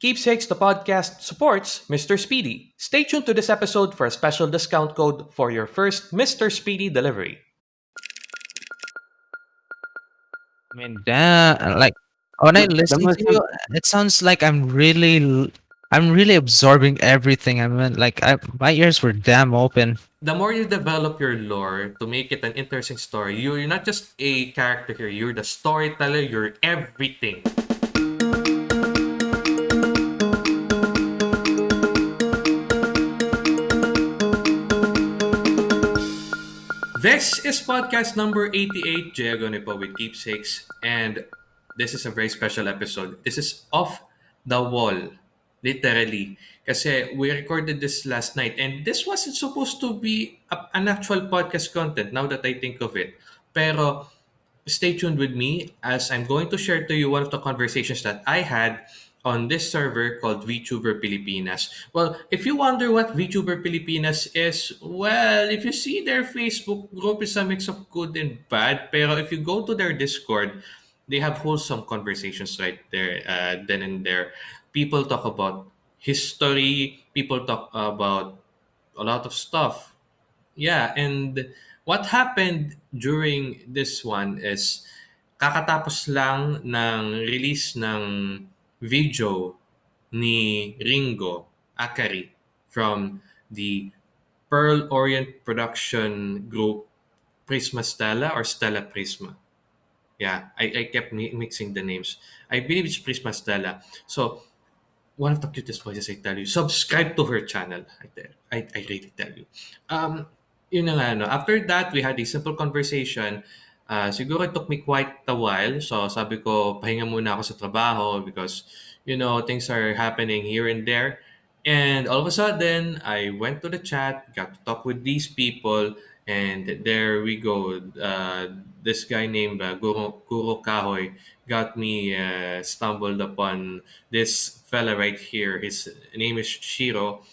Keepsakes the podcast supports Mr. Speedy. Stay tuned to this episode for a special discount code for your first Mr. Speedy delivery. I mean, damn, like when I The- the listen to you, it sounds like I'm really, l- I'm really absorbing everything. I mean, like I, my ears were damn open. The more you develop your lore to make it an interesting story, you're not just a character here, you're the storyteller, you're everything. This is podcast number 88, Diego Nipo with Keepsakes, and this is a very special episode. This is off the wall, literally. Kasi we recorded this last night, and this wasn't supposed to be a, an actual podcast content now that I think of it. Pero stay tuned with me as I'm going to share to you one of the conversations that I had on this server called VTuber Pilipinas. Well, if you wonder what VTuber Pilipinas is, well, if you see their Facebook group is a mix of good and bad. Pero if you go to their Discord, they have wholesome conversations right there, uh, then and there. People talk about history. People talk about a lot of stuff. Yeah, and what happened during this one is kakatapos lang ng release ng video ni Ringo Akari from the Pearl Orient production group Prisma Stella or Stella Prisma. Yeah, I, I kept mi- mixing the names. I believe it's Prisma Stella. So, one of the cutest voices, I tell you. Subscribe to her channel. I, tell, I, I really tell you. Um, yun nga, no? After that, we had a simple conversation. Uh, siguro it took me quite a while. So, sabi ko, pahinga muna ako sa trabaho because, you know, things are happening here and there. And all of a sudden, I went to the chat, got to talk with these people, and there we go. Uh, this guy named uh, Guru, Guru Kahoy got me uh, stumbled upon this fella right here. His name is Shiro,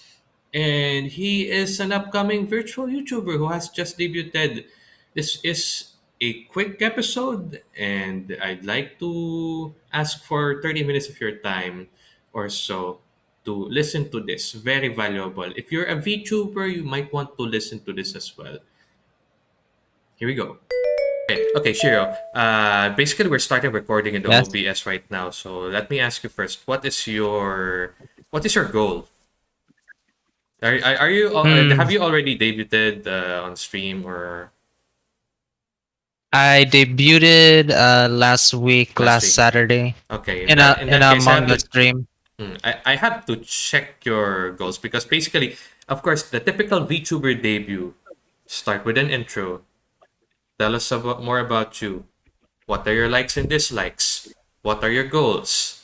and he is an upcoming virtual YouTuber who has just debuted. This is a quick episode, and I'd like to ask for 30 minutes of your time or so to listen to this. Very valuable. If you're a VTuber, you might want to listen to this as well. Here we go. Okay, okay, Shiro. Uh, basically, we're starting recording in the Yes. OBS right now. So let me ask you first. What is your what is your goal? Are, are, are you Hmm. have you already debuted uh, on stream or I debuted uh last week, Last last, week. Saturday, okay in a that- in, that a case, I have manga to- stream. Hmm, I, I have to check your goals because basically, of course, the typical VTuber debut start with an intro. Tell us about more about you. What are your likes and dislikes? What are your goals?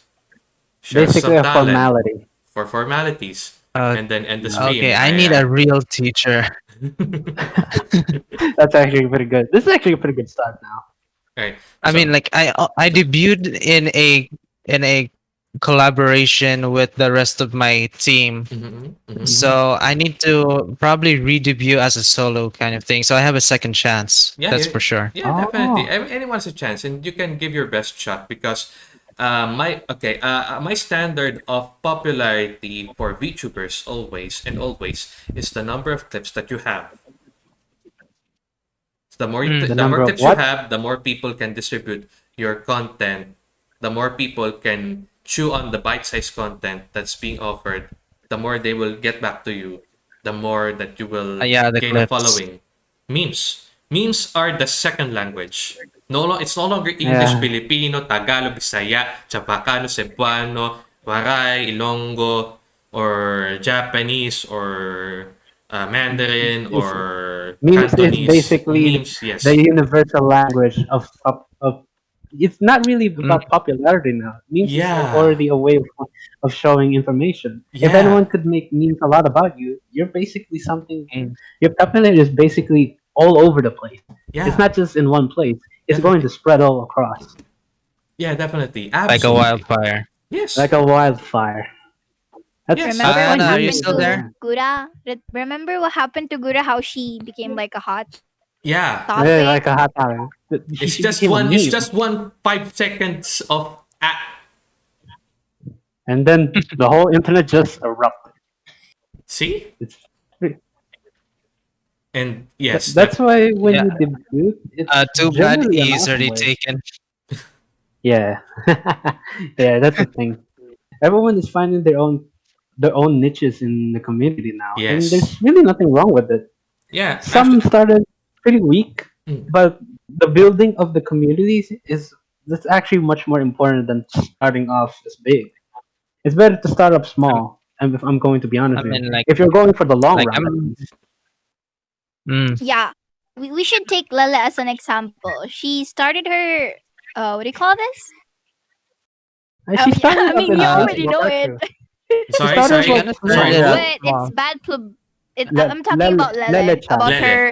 Share Basically, some a formality. for formalities, Uh, and then end the stream. okay, I need a real teacher. That's actually pretty good. This is actually a pretty good start now. right. I so- mean, like I uh, I debuted in a in a collaboration with the rest of my team. Mhm, mhm. So I need to probably re-debut as a solo kind of thing. So I have a second chance. Yeah, that's yeah. for sure. Yeah, Oh. definitely. Ev- Anyone has a chance, and you can give your best shot because uh, my okay, uh, uh, my standard of popularity for VTubers always and always is the number of clips that you have. So the more Mm. the, The more number of clips you have, the more people can distribute your content. The more people can chew on the bite-sized content that's being offered. The more they will get back to you. The more that you will Uh, yeah, the gain a following. Memes. Memes are the second language. No, it's no longer English, Yeah. Filipino, Tagalog, Bisaya, Chavacano, Cebuano, Waray, Ilonggo, or Japanese, or uh, Mandarin, or Memes is Cantonese. basically Memes, yes. The universal language of of, of it's not really about popularity now. Memes Mm. Yeah. is already a way of, of showing information. If Yeah. anyone could make memes a lot about you, you're basically something. Mm. Your popularity is basically all over the place. yeah. It's not just in one place. It's going to spread all across yeah, definitely. Like a wildfire. Yes. like a wildfire. That's Yes. Remember Anna, what are you happened still to there? Gura? Remember what happened to Gura? How she became like a hot yeah. topic? Yeah, like a hot topic. It's She just one. It's just one five seconds of. And then the whole internet just erupted. See? It's And yes, that's why when Yeah. you debut, it's Uh, too bad he's awesome already way. taken. Yeah, yeah, that's the thing. Everyone is finding their own their own niches in the community now, and there's really nothing wrong with it. yeah. Some after- started pretty weak, Mm. but the building of the communities is that's actually much more important than starting off as big. It's better to start up small. And if I'm going to be honest, I with you. like, if you're going for the long like, run, I'm- mm, Yeah. We, we should take Lele as an example. She started her uh what do you call this? and Oh, she yeah, started I mean, you already know Roberto. it. sorry, started sorry, with- sorry. Yeah. what? It's bad pub. It, Le- I'm talking Lele- about Lele, Lele about Lele. her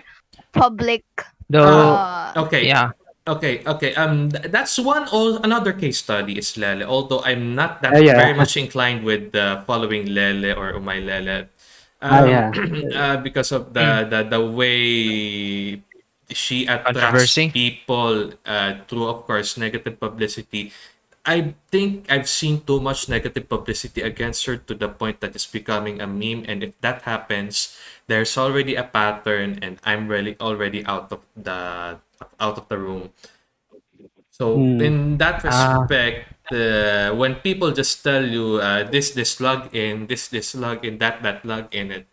public. though, Uh, Okay. yeah. Okay, okay. Um, th- that's one. Or another case study is Lele. Although I'm not that Uh, yeah. very much inclined with uh, following Lele or Umay Lele, Um, yeah. uh, because of the, the the way she attracts people uh, through, of course, negative publicity. I think I've seen too much negative publicity against her to the point that it's becoming a meme. And if that happens, there's already a pattern, and I'm really already out of the out of the room. So Hmm. in that Ah. respect, uh, when people just tell you uh, this this log in, this this log in, that that log in, it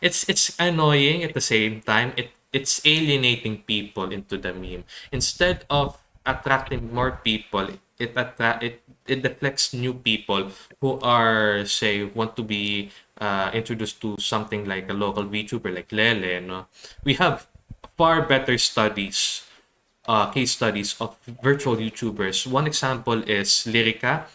it's it's annoying at the same time. It it's alienating people into the meme instead of attracting more people. It attract it it deflects new people who are say want to be uh, introduced to something like a local VTuber like Lele. No, we have far better studies uh, case studies of virtual YouTubers. One example is Lyrica.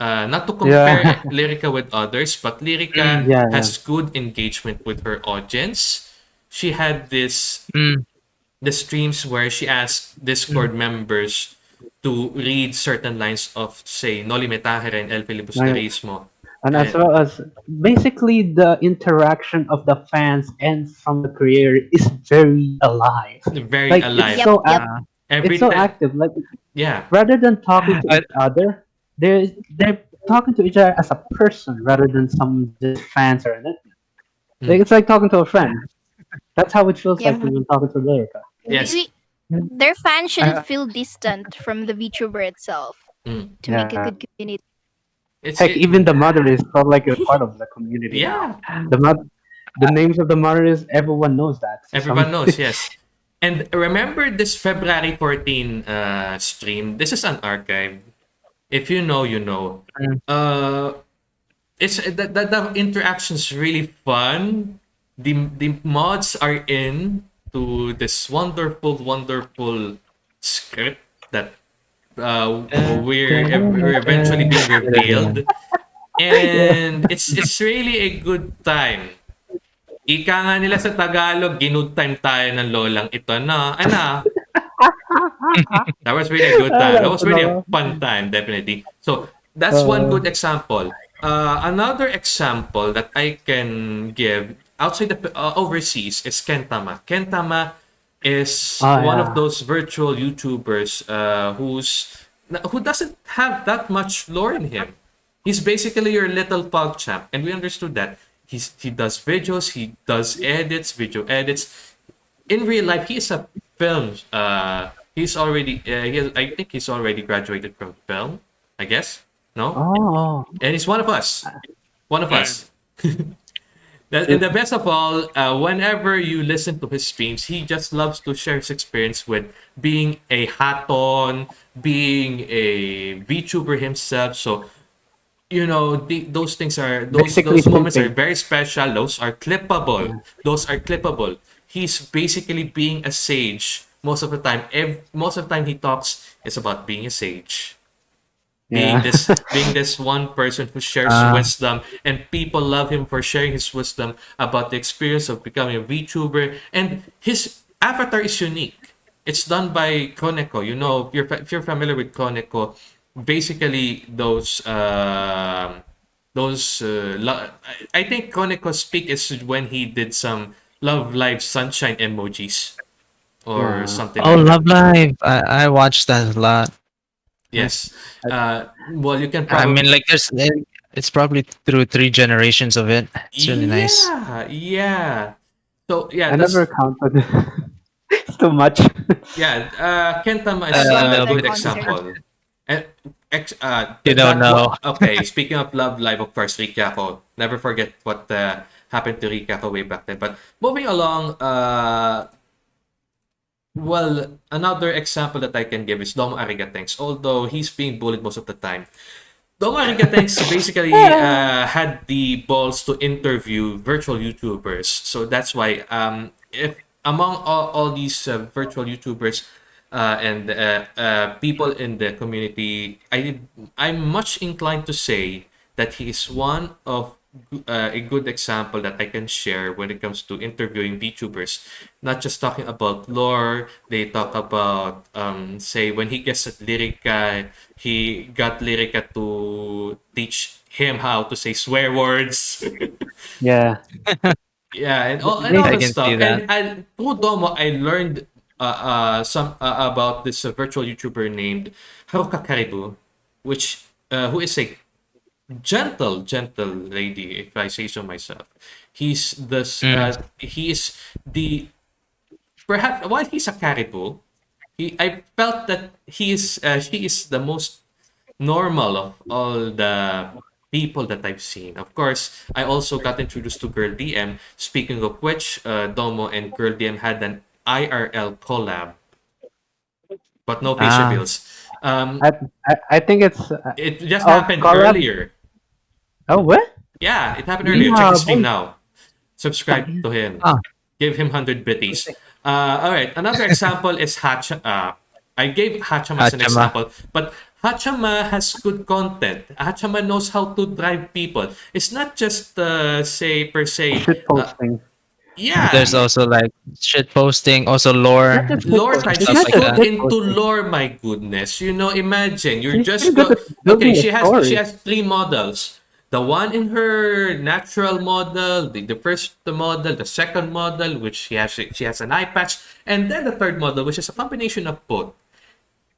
Uh, not to compare Yeah. Lyrica with others, but Lyrica Mm, yeah, has good engagement with her audience. She had this Mm, the streams where she asked Discord members to read certain lines of, say, Noli Me Tangere and El Filibusterismo. and as well as basically the interaction of the fans and from the creator is very alive. Very Like alive. it's so Yep, yep. Ac- Every it's so time- active. Like Yeah. rather than talking to I- each other, they're they're talking to each other as a person rather than some just fans or anything. Hmm. Like it's like talking to a friend. That's how it feels like when talking to Lyrica. Yes. We- their fans shouldn't Uh, feel distant from the VTuber itself Mm. to make a good community. It's Heck, it- even the mother is felt like a part of the community. yeah. The mo- the names of the mothers, everyone knows that. Everyone knows, yes. And remember this February 14 uh, stream. This is an archive. If you know, you know. Mm. Uh, it's the, the, the interaction's really fun. The the mods are in to this wonderful, wonderful script that uh, we're, we're eventually being revealed. And it's it's really a good time. Ika nga nila sa Tagalog, ginood time tayo ng lolang ito na, ano, that was really a good time. That was really a fun time, definitely. So that's one good example. Uh, another example that I can give outside the uh, overseas is Kentama. Kentama is Ah, one yeah. of those virtual YouTubers uh, who's who doesn't have that much lore in him. He's basically your little PogChamp, and we understood that. He's he does videos, he does edits, video edits. In real life, he is a film. Uh, he's already. Uh, he has, I think he's already graduated from film. I guess no, Oh, and he's one of us. One of us. That- and the best of all, uh, whenever you listen to his streams, he just loves to share his experience with being a haton, being a VTuber himself. So, you know, the, those things are those Basically those moments are very special. Those are clippable. Those are clippable. He's basically being a sage most of the time. Ev- most of the time he talks is about being a sage being Yeah. this being this one person who shares Ah. wisdom and people love him for sharing his wisdom about the experience of becoming a VTuber and his avatar is unique. It's done by Koneko. You know, if you're, if you're familiar with Koneko, basically those um those uh, I- I think Koneko's peak is when he did some Love Live Sunshine emojis or Yeah. something. Oh, like that. Love Live! I, I watched that a lot. Yes. Uh, well, you can I mean, like, there's It's probably through three generations of it. It's really nice. Yeah, yeah. So yeah, I that's, never counted. it's too much. yeah. Uh, Kentama is Uh, a no, good but- example. And ex, uh, You don't know. okay, speaking of Love Live, of course, Rikako. Never forget what uh, happened to Rikako way back then. But moving along, uh, well, another example that I can give is Domo Arigatenks. Although he's being bullied most of the time, Domo Arigatenks basically uh, had the balls to interview virtual YouTubers. So that's why, um, if among all, all these uh, virtual YouTubers uh, and uh, uh, people in the community, I I'm much inclined to say that he is one of uh, a good example that I can share when it comes to interviewing VTubers. Not just talking about lore, they talk about, um, say, when he gets at Lyrica, he got Lyrica to teach him how to say swear words. yeah. Yeah, and all, and all I that stuff. And, and through Domo, I learned some uh, about this uh, virtual YouTuber named Haruka Karibu, which uh, who is a gentle, gentle lady, if I say so myself. He's the uh, he is the perhaps while he's a Karibu, he I felt that he is uh, she is the most normal of all the people that I've seen. Of course, I also got introduced to Girl DM. Speaking of which, uh, Domo and Girl DM had an IRL collab, but no face Ah. reveals. Um, I, I, I think it's. Uh, it just Oh, happened collab? earlier. oh, what? Yeah, it happened earlier. Check Yeah, his stream now. Subscribe to him. Ah. Give him 100 bitties. Uh, all right. Another example is Hacha. Uh, I gave Hachama as an example, but Hachama has good content. Hachama knows how to drive people. It's not just, uh, say, per se. Shit uh, posting. Yeah. There's also like shit posting, also lore. Lore shit type. Stuff like that. into lore, my goodness. You know, imagine you're She's just go- at okay. She has story. she has three models. The one in her natural model, the, the first model, the second model, which she has she has an eye patch, and then the third model, which is a combination of both.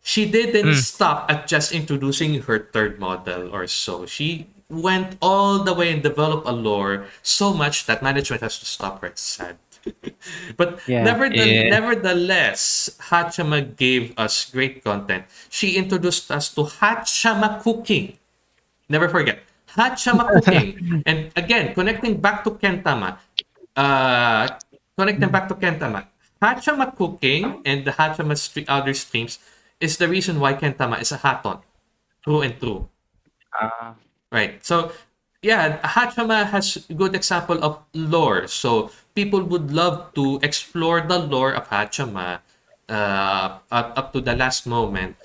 She didn't hmm. stop at just introducing her third model or so. She went all the way and developed a lore so much that management has to stop her. It's sad. but Yeah. nevertheless, Yeah. nevertheless, Hachama gave us great content. She introduced us to Hachama cooking. Never forget. Hachama cooking. and again, connecting back to Kentama. Uh, connecting back to Kentama. Hachama cooking and the Hachama stre- other streams is the reason why Kentama is a haton. True and true. Ah. Right. So, yeah, Hachama has a good example of lore. So, people would love to explore the lore of Hachama uh, up, up to the last moment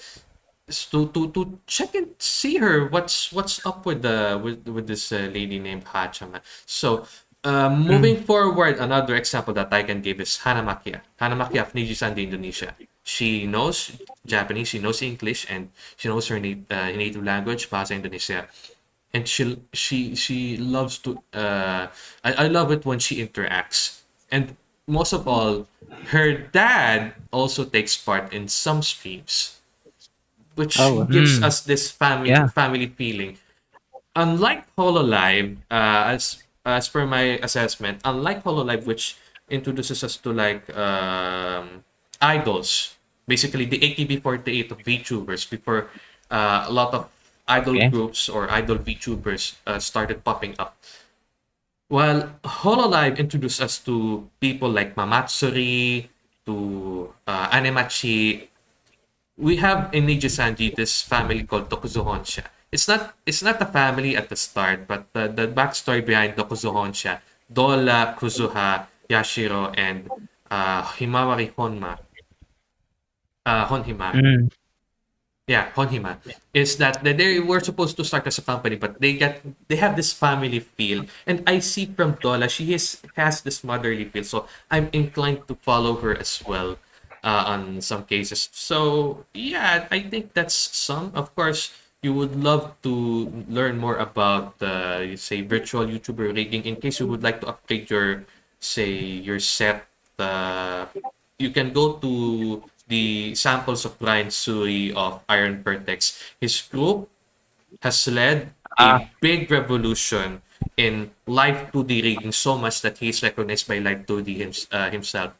to, to, to check and see her what's what's up with the with, with this uh, lady named Hachama. So, uh, moving forward, another example that I can give is Hana Macchia. Hanamakia of Nijisanji, Indonesia. She knows Japanese, she knows English, and she knows her na- uh, native language, Bahasa Indonesia. And she she she loves to. Uh, I, I love it when she interacts, and most of all, her dad also takes part in some streams, which Oh. gives Mm. us this family Yeah. family feeling unlike Hololive, uh, as as per my assessment, unlike Hololive, which introduces us to like um, idols, basically the AKB48 of VTubers before uh, a lot of idol Okay. groups or idol VTubers uh, started popping up. While Hololive introduced us to people like Mamatsuri, to uh, Anemachi, we have in Nijisanji this family called Tokuzo Honsha. It's not it's not a family at the start, but the, the backstory behind Tokuzo Honsha, Dola, Kuzuha, Yashiro, and uh, Himawari Honma, uh, Honhima, Mm. Yeah, Honhima, is that they- they were supposed to start as a company, but they get they have this family feel, and I see from Dola she is has this motherly feel, so I'm inclined to follow her as well uh, on some cases. So yeah, I think that's some. Of course, you would love to learn more about uh, you say virtual YouTuber rigging in case you would like to upgrade your say your set. Uh, you can go to the samples of Brian Tsui of Iron Vertex. His group has led Ah. a big revolution in live 2D rigging so much that he's recognized by live 2D hims- uh, himself.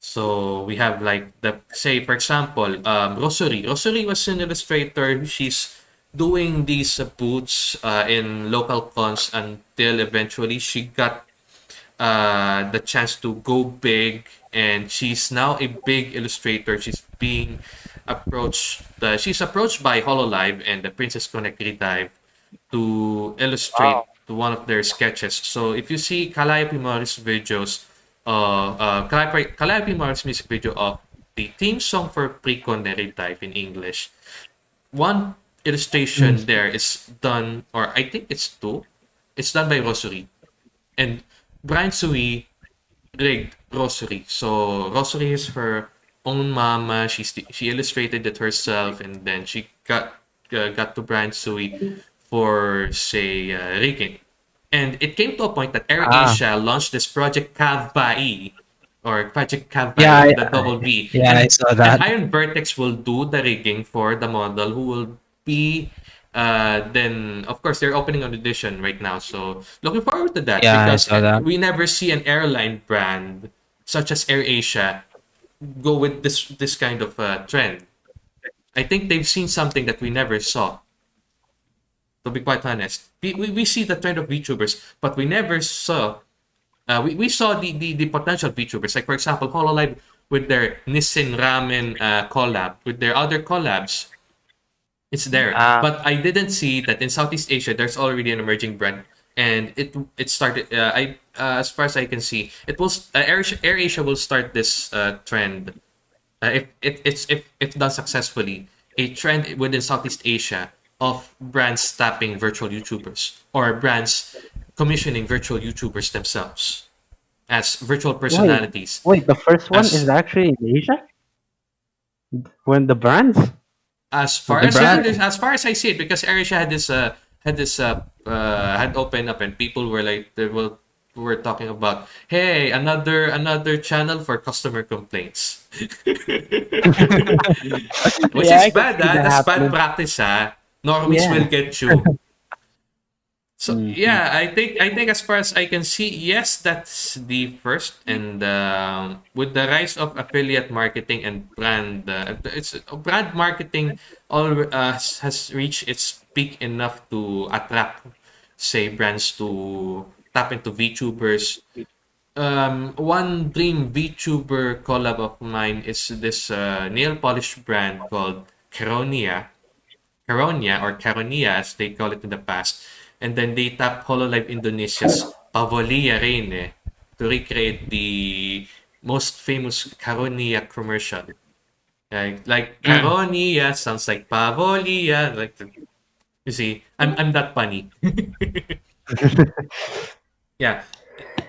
So we have like the say for example, um, Rosary. Rosary was an illustrator. She's doing these uh, boots uh, in local cons until eventually she got uh, the chance to go big, and she's now a big illustrator. She's being approached. Uh, she's approached by Hololive and the Princess Connect Redive to illustrate Wow. to one of their sketches. So if you see Calliope Mori's videos, uh, uh, Calliope, Calliope Mori's music video of the theme song for Priconne Redive in English, one illustration there is done, or I think it's two. It's done by Rosary. And Brian Tsui rigged Rosary. So Rosary is her own mama. She she illustrated it herself, and then she got uh, got to Brian Tsui for say uh, rigging. And it came to a point that Air Ah. Asia launched this project Kavbai or Project Kavbai Yeah, with I- the double V. Yeah, I and, saw and that. Iron Vertex will do the rigging for the model who will be uh then of course they're opening an audition right now. So looking forward to that Yeah, because that. we never see an airline brand such as Air Asia go with this this kind of uh, trend. I think they've seen something that we never saw to be quite honest. We, we, we see the trend of VTubers but we never saw uh, we, we saw the, the, the potential VTubers. Like for example Hololive with their Nissin Ramen uh, collab with their other collabs it's there Ah. but i didn't see that in southeast asia there's already an emerging brand and it it started uh, i uh, as far as i can see it will s- uh, air, Asia- air asia will start this uh, trend uh, if, if it's if, if done successfully a trend within southeast asia of brands tapping virtual youtubers or brands commissioning virtual youtubers themselves as virtual personalities Wait, the first one As- is actually in Asia. When the brands? As far as I, as far as I see it, because AirAsia had this uh had this uh, uh had opened up and people were like they were were talking about hey another another channel for customer complaints which Yeah, is bad ah. that that's bad happening. practice ah normies Yeah. will get you so Mhm. yeah i think i think as far as i can see yes that's the first and um, with the rise of affiliate marketing and brand uh, it's brand marketing all uh, has reached its peak enough to attract say brands to tap into VTubers um, one dream VTuber collab of mine is this uh, nail polish brand called Caronia. Caronia or Caronia as they call it in the past. And then they tap Hololive Indonesia's Pavolia Reine eh, to recreate the most famous Caronia commercial. Like, like hmm. Caronia sounds like Pavolia. Like, the- you see, I'm, I'm that funny. yeah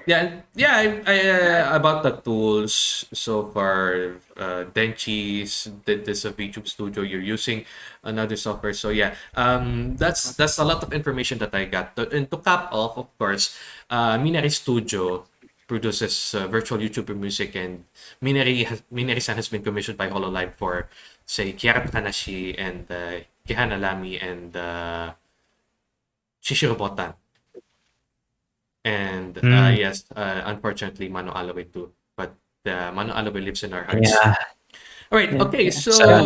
yeah yeah I, I uh, about the tools so far. Uh denchi's did this of youtube studio you're using another software. So yeah um that's that's a lot of information that i got. And to cap off of course uh minari studio produces uh, virtual youtuber music and minari has minari-san has been commissioned by hololive for say kiara takanashi and uh, kihana lami and uh shishiro botan and uh, Mm. yes, uh, unfortunately, Mano Aloe too. But uh, Mano Aloe lives in our hearts. Yeah. All right. Yeah. Okay. So Sad.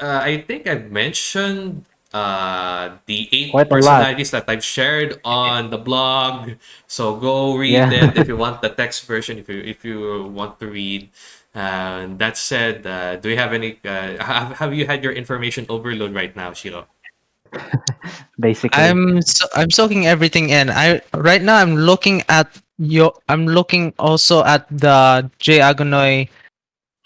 uh, I think I've mentioned uh, the eight Quite a lot. personalities that I've shared on the blog. So go read Yeah. it if you want the text version. If you if you want to read. Uh, that said, uh, do you have any? Uh, have, have you had your information overload right now, Shiro? Basically. I'm so, I'm soaking everything in. I right now I'm looking at your I'm looking also at the J Agonoy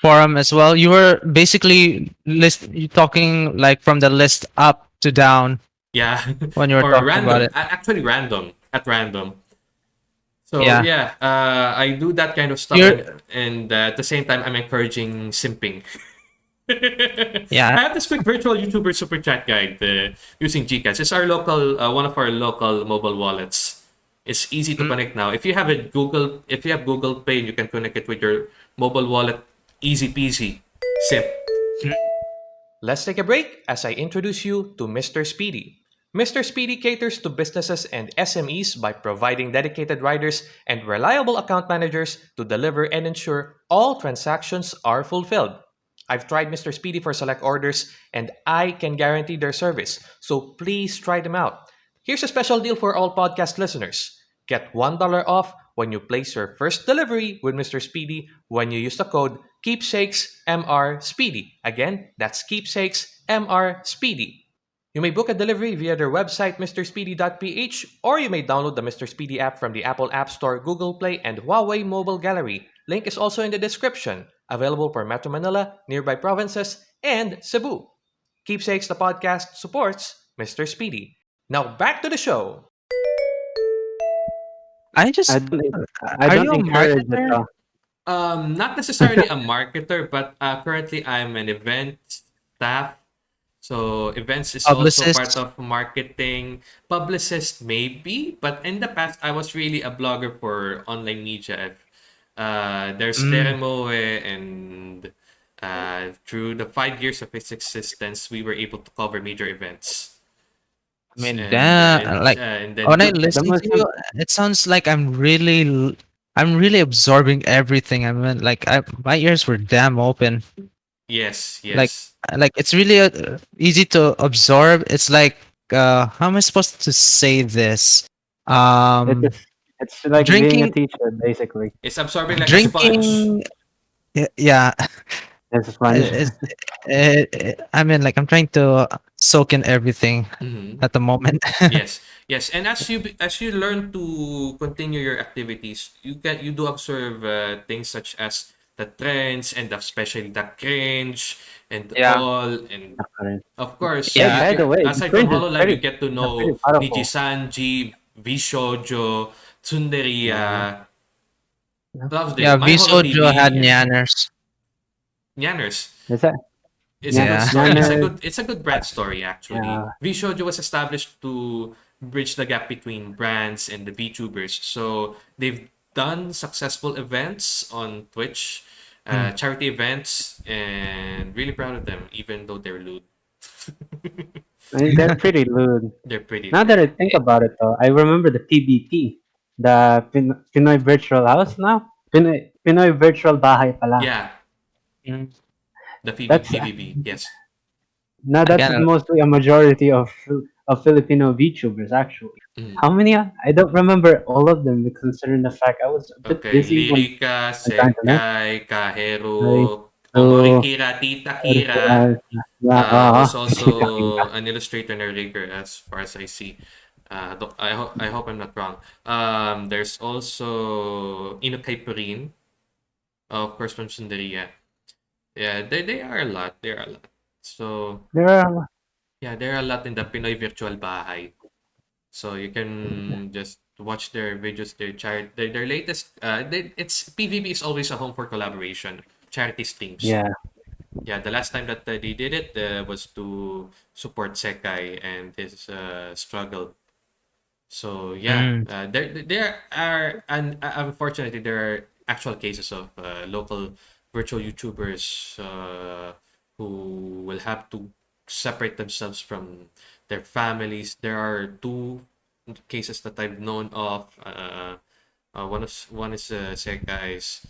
forum as well. You were basically list you talking like from the list up to down Yeah. when you were talking random. about it. Actually, random at random. So yeah, Yeah. uh, I do that kind of stuff, You're- and, and uh, at the same time, I'm encouraging simping. Yeah. I have this quick virtual YouTuber super chat guide uh, using Gcash. It's our local, uh, one of our local mobile wallets. It's easy to Mm. connect now. If you have a Google, if you have Google Pay, you can connect it with your mobile wallet. Easy peasy, simp. Let's take a break as I introduce you to Mr. Speedy. Mr. Speedy caters to businesses and SMEs by providing dedicated riders and reliable account managers to deliver and ensure all transactions are fulfilled. I've tried Mr. Speedy for select orders and I can guarantee their service, so please try them out. Here's a special deal for all podcast listeners. Get $1 off when you place your first delivery with Mr. Speedy when you use the code KeepsakesMR Speedy. Again, that's KeepsakesMR Speedy. You may book a delivery via their website, mrspeedy.ph, or you may download the Mr. Speedy app from the Apple App Store, Google Play, and Huawei Mobile Gallery. Link is also in the description. Available for Metro Manila, nearby provinces, and Cebu. Keepsakes the podcast supports Mr. Speedy. Now back to the show. I just I don't, I Are don't you a encourage it. marketer? though. Um, not necessarily a marketer, but uh, currently I'm an event staff. So events is also part of marketing. Publicist maybe, but in the past I was really a blogger for online media. Uh, there's Mm. Teremoe and uh, through the five years of its existence, we were able to cover major events. I mean, And, damn, and, like, uh, and then when I listen to you, it sounds like I'm really, I'm really absorbing everything. I mean, like, I, my ears were damn open. yes, yes. like, Like, it's really uh, easy to absorb. It's like, uh, how am I supposed to say this? Um, It's, it's like being a drinking- teacher, basically. it's absorbing like a sponge. drinking. Yeah, yeah, It's a sponge. it's, it, it, I mean, like, I'm trying to soak in everything Mhm. at the moment. yes yes and as you as you learn to continue your activities you can you do observe uh, things such as the trends and especially the cringe and Yeah. all and of course Yeah, you by get- the way, aside cringe from is HoloLive you get to know very powerful. Niji Sanji VShojo Tsunderia Loves it. yeah, My Holo VShojo TV had is- Nyanners. Nyanners Is that? It's Yeah. a good story. It's a good it's a good brand story actually. Yeah. VShojo was established to bridge the gap between brands and the VTubers. So they've done successful events on Twitch, uh, Hmm. charity events, and really proud of them, even though they're lewd. I mean, they're pretty lewd. They're pretty. Now that I think about it, though, I remember the PBT, the Pin- Pinoy Virtual House. Now Pinoy, Pinoy Virtual Bahay pala. yeah, Mm. the PV, That's- PVB. Yes. Now that's Again, mostly a majority of of Filipino VTubers actually. Mm. How many? are- I don't remember all of them considering the fact I was a bit Okay, busy. when- Lyrica, trying to know. Sekai, Kahero, Ay, oh. Kira, Tita Kira. Uh, yeah, uh, uh, was also an illustrator and a rigger as far as I see. Uh, I, ho- I hope I'm not wrong. Um, there's also Inokay Purin, of course from Tsunderia. Yeah, they, they are a lot. They are a lot. So there are yeah, there are a lot in the Pinoy Virtual Bahay. So you can just watch their videos, their charity, their, their latest. Uh, they, it's PVB is always a home for collaboration, charity streams. yeah. Yeah, the last time that uh, they did it uh, was to support Sekai and his uh, struggle. So yeah, Mm. uh, there there are and uh, unfortunately there are actual cases of uh, local virtual YouTubers uh, who will have to separate themselves from their families. There are two cases that I've known of. Uh, uh, one is one is uh, Sekai's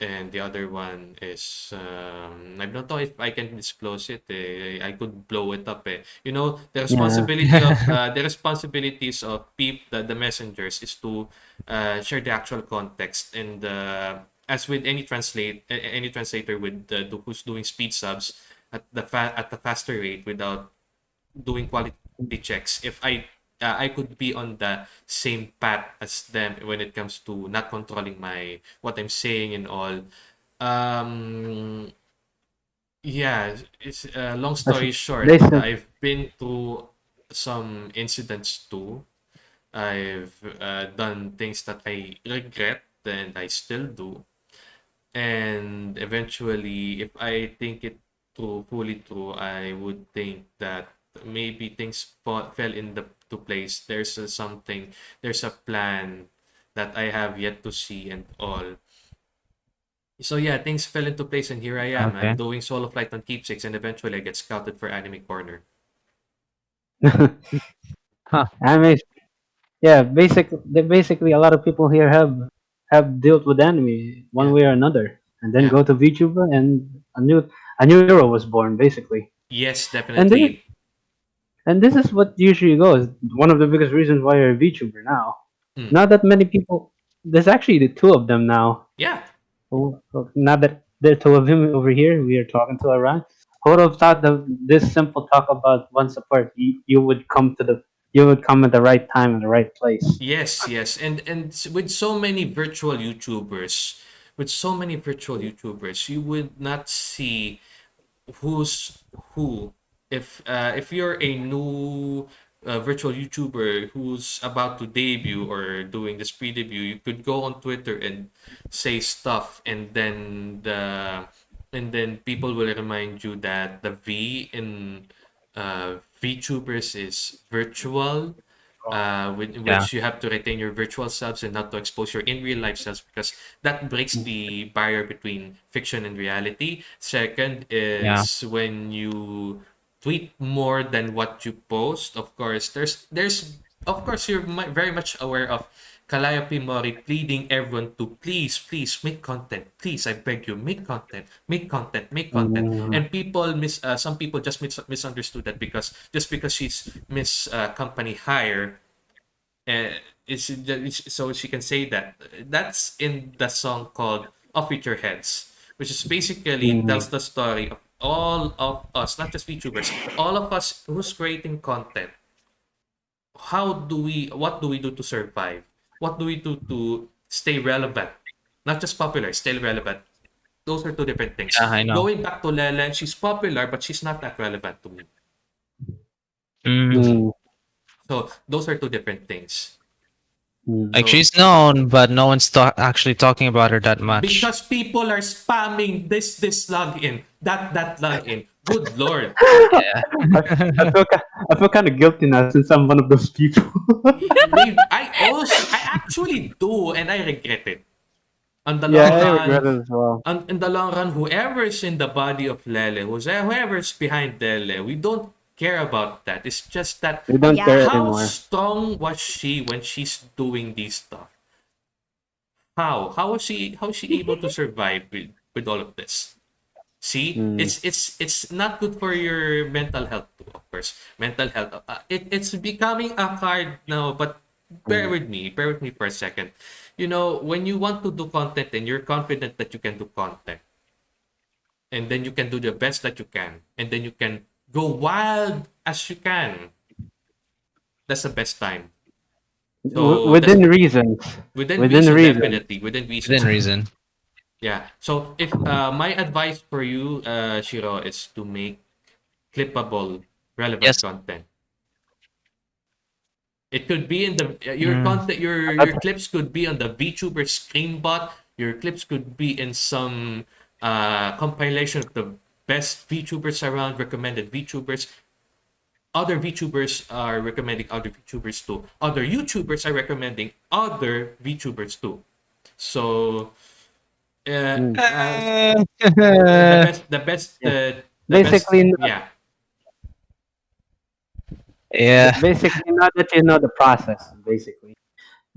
and the other one is um, I don't know if I can disclose it. Eh. I could blow it up. Eh. You know, the responsibility of uh, the responsibilities of peop the, the messengers is to uh, share the actual context and uh, as with any translate any translator with uh, who's doing speed subs at the fa- at the faster rate without doing quality checks. If I uh, I could be on the same path as them when it comes to not controlling my what I'm saying and all. Um, yeah, it's uh, long story short. I've been through some incidents too. I've uh, done things that I regret and I still do. And eventually, if I think it through fully through, I would think that maybe things fell in the place. There's a something, there's a plan that I have yet to see and all. So yeah, things fell into place and here I am. Okay. I'm doing solo flight on Keepsakes and eventually I get scouted for Anime Corner. Huh. Anime. Yeah, basic. Basically a lot of people here have have dealt with anime one way or another, and then Yeah. go to VTuber, and a new a new era was born, basically. Yes, And definitely. And this is what usually goes. One of the biggest reasons why you're a VTuber now. Hmm. Not that many people. There's actually the two of them now. Yeah. Oh, oh, Now that there are two of them over here, we are talking to Iran. Who would have thought that this simple talk about one support, you, you would come to the, you would come at the right time and the right place. Yes, yes, and and with so many virtual YouTubers, with so many virtual YouTubers, you would not see who's who. If uh, if you're a new uh, virtual YouTuber who's about to debut or doing this pre-debut, you could go on Twitter and say stuff, and then the and then people will remind you that the V in uh, VTubers is virtual uh, with, Yeah. which you have to retain your virtual selves and not to expose your in real life selves because that breaks the barrier between fiction and reality. Second is when you tweet more than what you post. Of course, there's there's of course you're very much aware of Calliope Mori pleading everyone to please, please make content. Please, I beg you, make content, make content, make content. Mm. And people miss, uh, some people just mis- misunderstood that because just because she's Miss uh, Company Hire, uh, is is- so she can say that. That's in the song called "Off With Your Heads," which is basically Mm. tells the story of all of us, not just VTubers, all of us who's creating content how do we what do we do to survive what do we do to stay relevant not just popular stay relevant those are two different things Yeah, I know. going back to lele she's popular but she's not that relevant to me Mm. So those are two different things. Mm-hmm. Like she's known, but no one's ta- actually talking about her that much. because people are spamming this this login that that login good lord yeah. I feel, I feel kind of guilty now since I'm one of those people. I also i actually do and i regret it on the long yeah, I run regret it as well. on, in the long run, whoever is in the body of Lele, who's eh, whoever's behind Lele, we don't care about that. It's just that We don't Yeah. care how anymore. strong was she when she's doing these stuff? How how was she how was she able to survive with, with all of this? See, Mm. it's it's it's not good for your mental health too, of course. Mental health. Uh, it, it's becoming a card now, but bear with me. Bear with me for a second. You know, when you want to do content and you're confident that you can do content, and then you can do the best that you can, and then you can go wild as you can. That's the best time. So within reasons. Within, Within reason, reason. definitely. Within reason. Within reason. Yeah. So if uh, my advice for you, uh, Shiro, is to make clippable, relevant Yes. content. It could be in the uh, your Mm. content, your your clips could be on the VTuber Screenbot. Your clips could be in some uh, compilation of the best VTubers around, recommended VTubers. Other VTubers are recommending other VTubers too. Other YouTubers are recommending other VTubers too. So, uh, uh, the best, the best, uh, the Basically, best, yeah, yeah. basically not that you know the process basically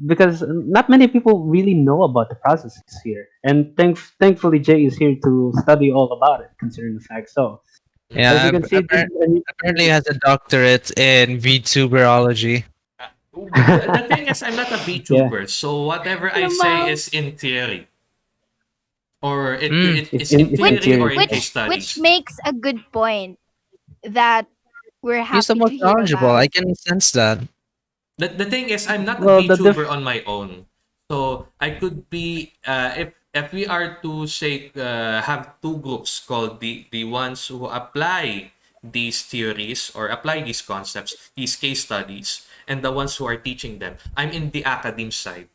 because not many people really know about the processes here and thank- thankfully jay is here to study all about it considering the fact so as Yeah. you can see appar- this is apparently has a doctorate in VTuberology. the thing is, I'm not a VTuber, so whatever I say is in theory, or it, Mm. it, it's It's in- in it's in theory or theory. in which case studies. which makes a good point that we're happy He's the to most hear knowledgeable. about. I can sense that. The, the thing is, I'm not Well, a VTuber on my own. So I could be uh, if if we are to say uh, have two groups called the the ones who apply these theories or apply these concepts, these case studies, and the ones who are teaching them. I'm in the academic side,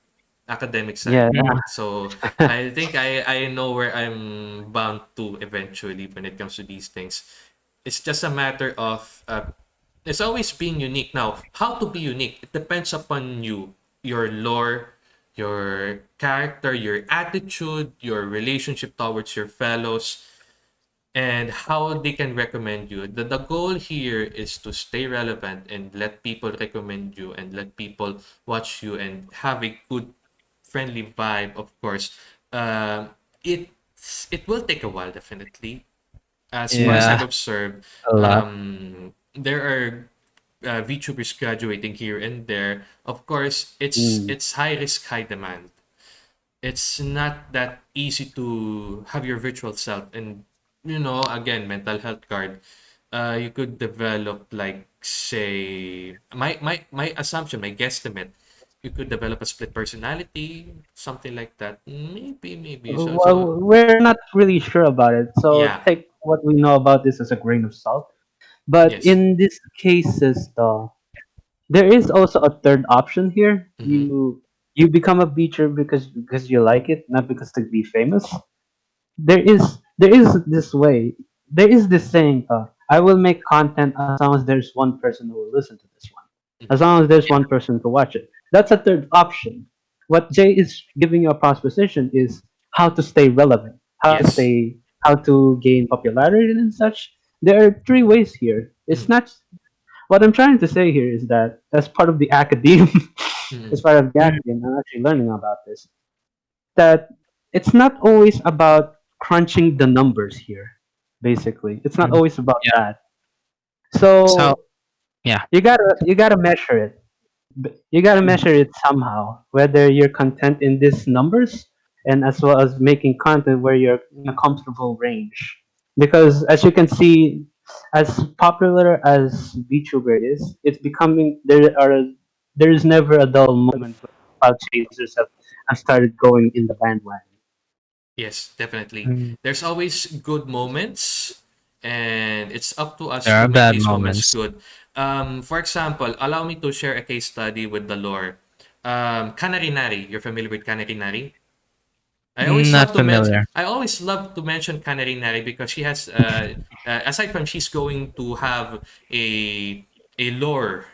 academic side. yeah So I think I I know where I'm bound to eventually when it comes to these things. It's just a matter of uh, it's always being unique. Now, how to be unique? It depends upon you, your lore, your character, your attitude, your relationship towards your fellows. and how they can recommend you. The, the goal here is to stay relevant and let people recommend you and let people watch you and have a good, friendly vibe, of course. Um, it it will take a while, definitely. As far as I've observed, um, there are uh, VTubers graduating here and there. Of course, it's Mm. it's high risk, high demand. It's not that easy to have your virtual self, and you know, again, mental health card. Uh, you could develop like say my my my assumption, my guesstimate. You could develop a split personality, something like that. Maybe, maybe. So, so Well, we're not really sure about it, so yeah, take what we know about this as a grain of salt. But yes. in these cases, though, there is also a third option here. Mm-hmm. You you become a beacher because because you like it, not because to be famous. There is there is this way. There is this saying. Uh, I will make content as long as there's one person who will listen to this one. As long as there's one person to watch it. That's a third option. What Jay is giving you a proposition is how to stay relevant, how to Yes. stay, how to gain popularity and such. There are three ways here. It's Mm. not what I'm trying to say here is that as part of the academe, Mhm. as part of the academe, I'm actually learning about this. That it's not always about crunching the numbers here. Basically, it's not Mm. always about Yeah. that. So, So, yeah. you gotta you gotta measure it. You gotta measure it somehow. Whether you're content in these numbers, and as well as making content where you're in a comfortable range. Because as you can see, as popular as VTuber is, it's becoming there are there is never a dull moment when cloud chasers have, have started going in the bandwagon. Yes, definitely. Mm. There's always good moments, and it's up to us There to are make bad these moments moments. good. Um, for example, allow me to share a case study with the lore. Um, Canary Nari, you're familiar with Canary Nari? I always Not love to mention. I always love to mention Canary Nari because she has, uh, uh, aside from she's going to have a a lore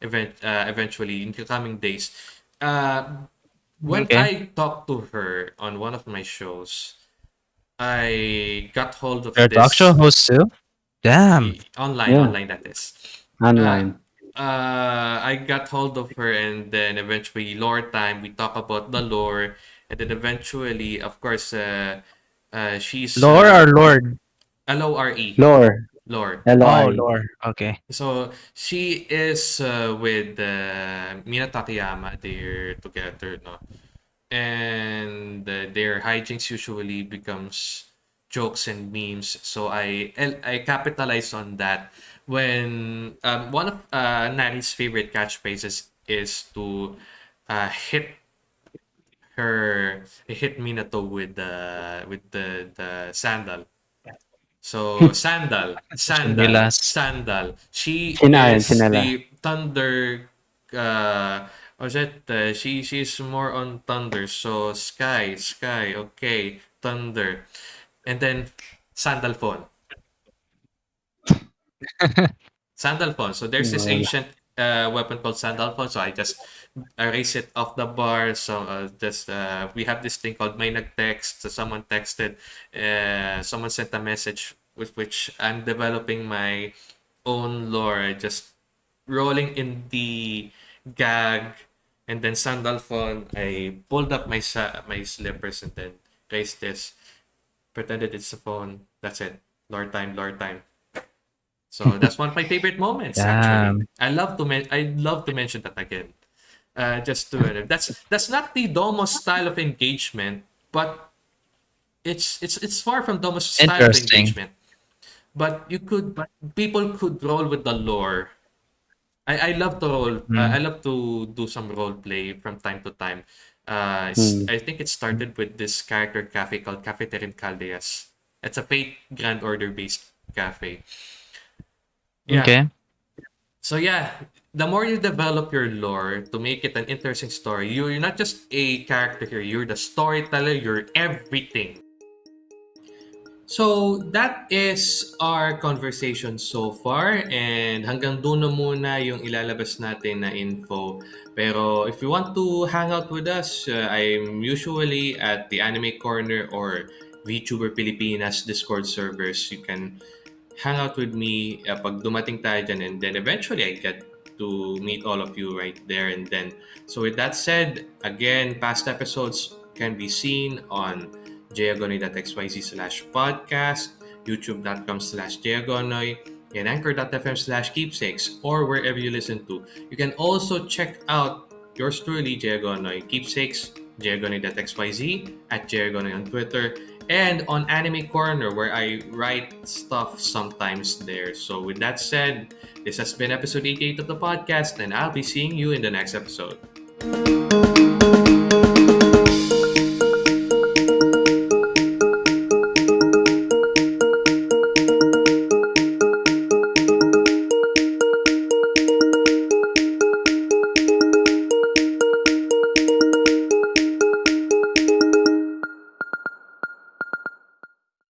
event uh, eventually in the coming days. Uh, when Okay. I talked to her on one of my shows, I got hold of Your talk show host too? Damn. online, Yeah. online that is. Online. Uh, I got hold of her, and then eventually lore time. We talk about the lore, and then eventually, of course, uh, uh, she's Lore uh, or Lord? L O R E Lore. lore. Oh, L-O-R-E. Lore. Okay. So she is uh, with uh, Mina Takayama. They're together, no? And uh, their hijinks usually becomes jokes and memes. So I I capitalize on that when um, one of uh, Nari's favorite catchphrases is to uh, hit her hit Minato with the with the the sandal. So sandal, sandal, sandal. She and is chinela. the thunder. Uh, was it? Uh, she she's more on thunder. So sky, sky. Okay, thunder, and then sandal phone. Sandal phone. So there's this ancient uh, weapon called sandal phone. So I just erase it off the bar. So uh, just uh, we have this thing called may nag-text. So someone texted, uh, someone sent a message with which I'm developing my own lore. Just rolling in the gag and then sandal phone. I pulled up my my slippers and then raised this. Pretended it's a phone. That's it. Lore time, lore time. So that's one of my favorite moments. Actually, I love to men- I love to mention that again. Uh, just to that's that's not the Domo style of engagement, but it's it's it's far from Domo's style of engagement. But you could but people could roll with the lore. I, I love to roll. Uh, Mm. I love to do some role play from time to time. Uh, Mm. I think it started with this character cafe called Cafeterin Caldeas. It's a Fate Grand Order based cafe. Yeah. Okay. So yeah, the more you develop your lore to make it an interesting story, you- you're not just a character here. You're the storyteller. You're everything. So that is our conversation so far and hanggang doon na muna yung ilalabas natin na info. Pero if you want to hang out with us, uh, I'm usually at the Anime Corner or VTuber Pilipinas Discord servers. You can hang out with me uh, pag dumating tayo dyan and then eventually I get to meet all of you right there and then. So with that said, again, past episodes can be seen on jagonoy.xyz slash podcast, youtube.com slash jagonoy, and anchor.fm slash keepsakes, or wherever you listen to. You can also check out yours truly, Jagonoy, keepsakes, jagonoy.xyz, at jagonoy on Twitter, and on Anime Corner, where I write stuff sometimes there. So with that said, this has been episode 88 of the podcast, and I'll be seeing you in the next episode.